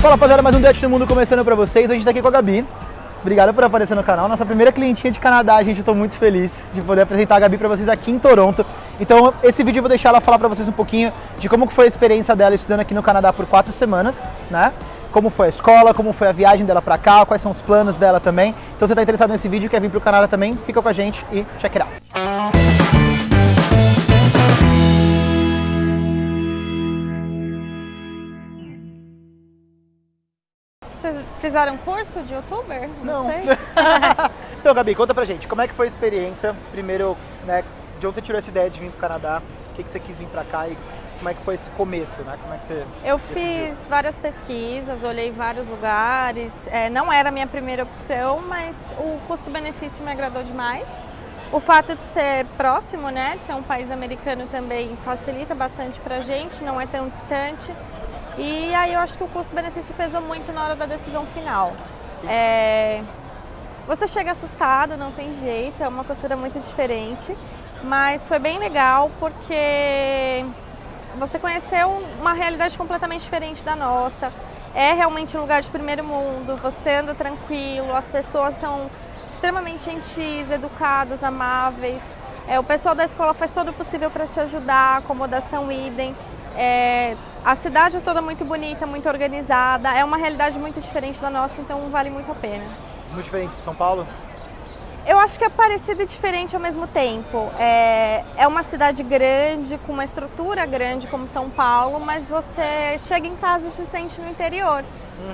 Fala rapaziada, mais um Dutch no Mundo começando pra vocês. A gente tá aqui com a Gabi. Obrigado por aparecer no canal. Nossa primeira clientinha de Canadá, gente. Eu tô muito feliz de poder apresentar a Gabi pra vocês aqui em Toronto. Então, esse vídeo eu vou deixar ela falar pra vocês um pouquinho de como foi a experiência dela estudando aqui no Canadá por quatro semanas, né? Como foi a escola, como foi a viagem dela pra cá, quais são os planos dela também. Então, se você tá interessado nesse vídeo e quer vir pro Canadá também, fica com a gente e check it out. Fizeram curso de youtuber? Não. sei. então, Gabi, conta pra gente, como é que foi a experiência? Primeiro, né, de onde você tirou essa ideia de vir pro Canadá? Por que, que você quis vir pra cá e como é que foi esse começo, né? Como é que você Eu decidiu? fiz várias pesquisas, olhei vários lugares. É, não era a minha primeira opção, mas o custo-benefício me agradou demais. O fato de ser próximo, né, de ser um país americano também facilita bastante pra gente, não é tão distante. E aí eu acho que o custo-benefício pesou muito na hora da decisão final. É, Você chega assustado, não tem jeito, é uma cultura muito diferente, mas foi bem legal porque você conheceu uma realidade completamente diferente da nossa. É realmente um lugar de primeiro mundo, você anda tranquilo, as pessoas são extremamente gentis, educadas, amáveis. É, o pessoal da escola faz todo o possível para te ajudar, acomodação idem. É, a cidade é toda muito bonita, muito organizada, é uma realidade muito diferente da nossa, então vale muito a pena. Muito diferente de São Paulo? Eu acho que é parecido e diferente ao mesmo tempo. É, é uma cidade grande, com uma estrutura grande como São Paulo, mas você chega em casa e se sente no interior,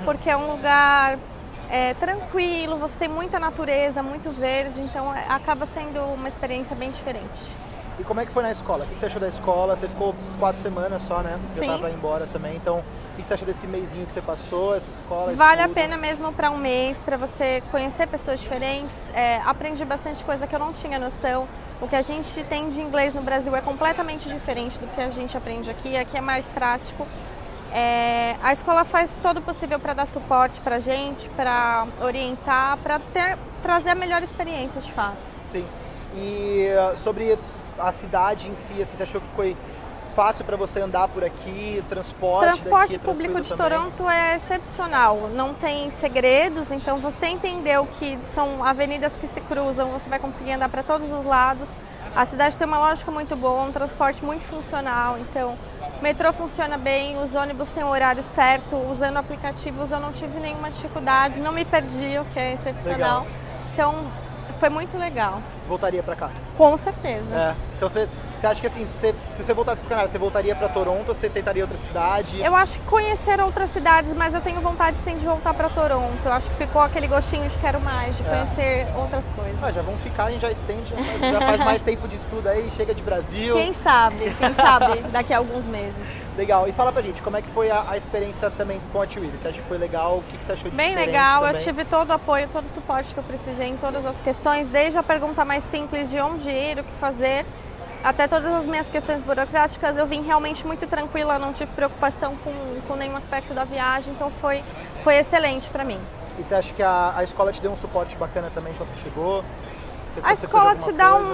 porque é um lugar é, tranquilo, você tem muita natureza, muito verde, então é, acaba sendo uma experiência bem diferente. E como é que foi na escola? O que você achou da escola? Você ficou quatro semanas só, né? Já Sim. tava pra ir embora também. Então, o que você achou desse mêsinho que você passou, essa escola? Vale a pena mesmo para um mês, para você conhecer pessoas diferentes. É, aprendi bastante coisa que eu não tinha noção. O que a gente tem de inglês no Brasil é completamente diferente do que a gente aprende aqui. Aqui é mais prático. É, a escola faz todo o possível para dar suporte para a gente, para orientar, para trazer a melhor experiência de fato. Sim. E uh, sobre a cidade em si, assim, você achou que foi fácil para você andar por aqui? Transporte? Transporte daqui é público de também? Toronto é excepcional, não tem segredos, então você entendeu que são avenidas que se cruzam, você vai conseguir andar para todos os lados. A cidade tem uma lógica muito boa, um transporte muito funcional, então o metrô funciona bem, os ônibus têm o horário certo, usando aplicativos eu não tive nenhuma dificuldade, não me perdi, o que é excepcional. Legal. Então foi muito legal, Voltaria para cá? com certeza. É. Então, você, você acha que assim, se, se você voltasse pro Canadá, você voltaria para Toronto ou você tentaria outra cidade? Eu acho que conhecer outras cidades, mas eu tenho vontade sim de voltar para Toronto. Eu acho que ficou aquele gostinho de quero mais, de É. conhecer outras coisas. Ah, já vamos ficar, a gente já estende, já faz, já faz mais tempo de estudo aí, chega de Brasil. Quem sabe, quem sabe daqui a alguns meses. Legal. E fala pra gente, como é que foi a, a experiência também com a Twitter? Você acha que foi legal? O que, que você achou de Bem legal, eu também? tive todo o apoio, todo o suporte que eu precisei em todas as questões, desde a pergunta mais simples de onde ir, o que fazer, até todas as minhas questões burocráticas. Eu vim realmente muito tranquila, não tive preocupação com, com nenhum aspecto da viagem, então foi, foi excelente para mim. E você acha que a, a escola te deu um suporte bacana também quando você chegou? Você- A escola te dá coisa?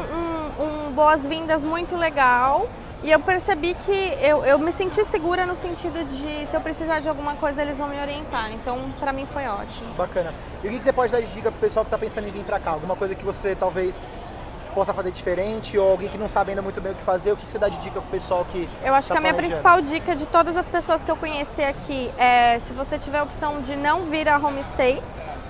um, um- um boas-vindas muito legal. E eu percebi que eu, eu me senti segura no sentido de se eu precisar de alguma coisa eles vão me orientar. Então, pra mim foi ótimo. Bacana. E o que, você pode dar de dica pro pessoal que tá pensando em vir pra cá? Alguma coisa que você talvez possa fazer diferente ou alguém que não sabe ainda muito bem o que fazer? O que, você dá de dica pro pessoal que Eu acho tá que a minha principal dica de todas as pessoas que eu conheci aqui é se você tiver a opção de não vir a homestay,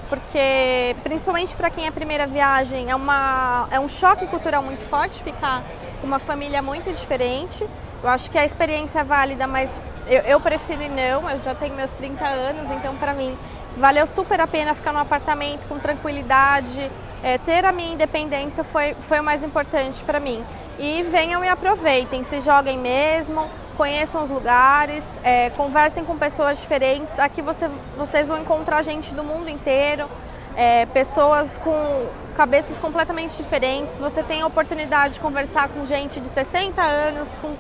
porque principalmente para quem é primeira viagem é, uma, é um choque cultural muito forte ficar com uma família muito diferente. Eu acho que a experiência é válida, mas eu, eu prefiro não, eu já tenho meus 30 anos, então para mim valeu super a pena ficar num apartamento com tranquilidade, é, ter a minha independência foi, foi o mais importante para mim. E venham e aproveitem, se joguem mesmo, conheçam os lugares, é, conversem com pessoas diferentes. Aqui você, vocês vão encontrar gente do mundo inteiro, é, pessoas com cabeças completamente diferentes. Você tem a oportunidade de conversar com gente de 60 anos, com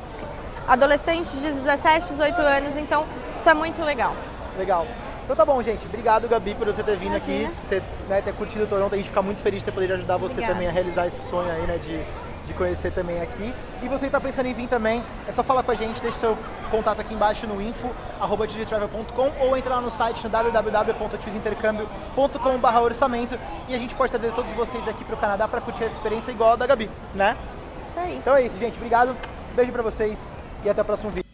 adolescentes de 17, 18 anos, então isso é muito legal. Legal. Então tá bom, gente. Obrigado, Gabi, por você ter vindo Imagina. aqui, você né, ter curtido o Toronto. A gente fica muito feliz de ter poder ajudar você Obrigada. também a realizar esse sonho aí, né, de, de conhecer também aqui. E você está pensando em vir também, é só falar com a gente, deixa seu contato aqui embaixo no info@travel.com ou entra lá no site no www.tiosintercâmbio.com.br orçamento e a gente pode trazer todos vocês aqui para o Canadá para curtir a experiência igual a da Gabi, né? Isso aí. Então é isso, gente. Obrigado. Beijo para vocês e até o próximo vídeo.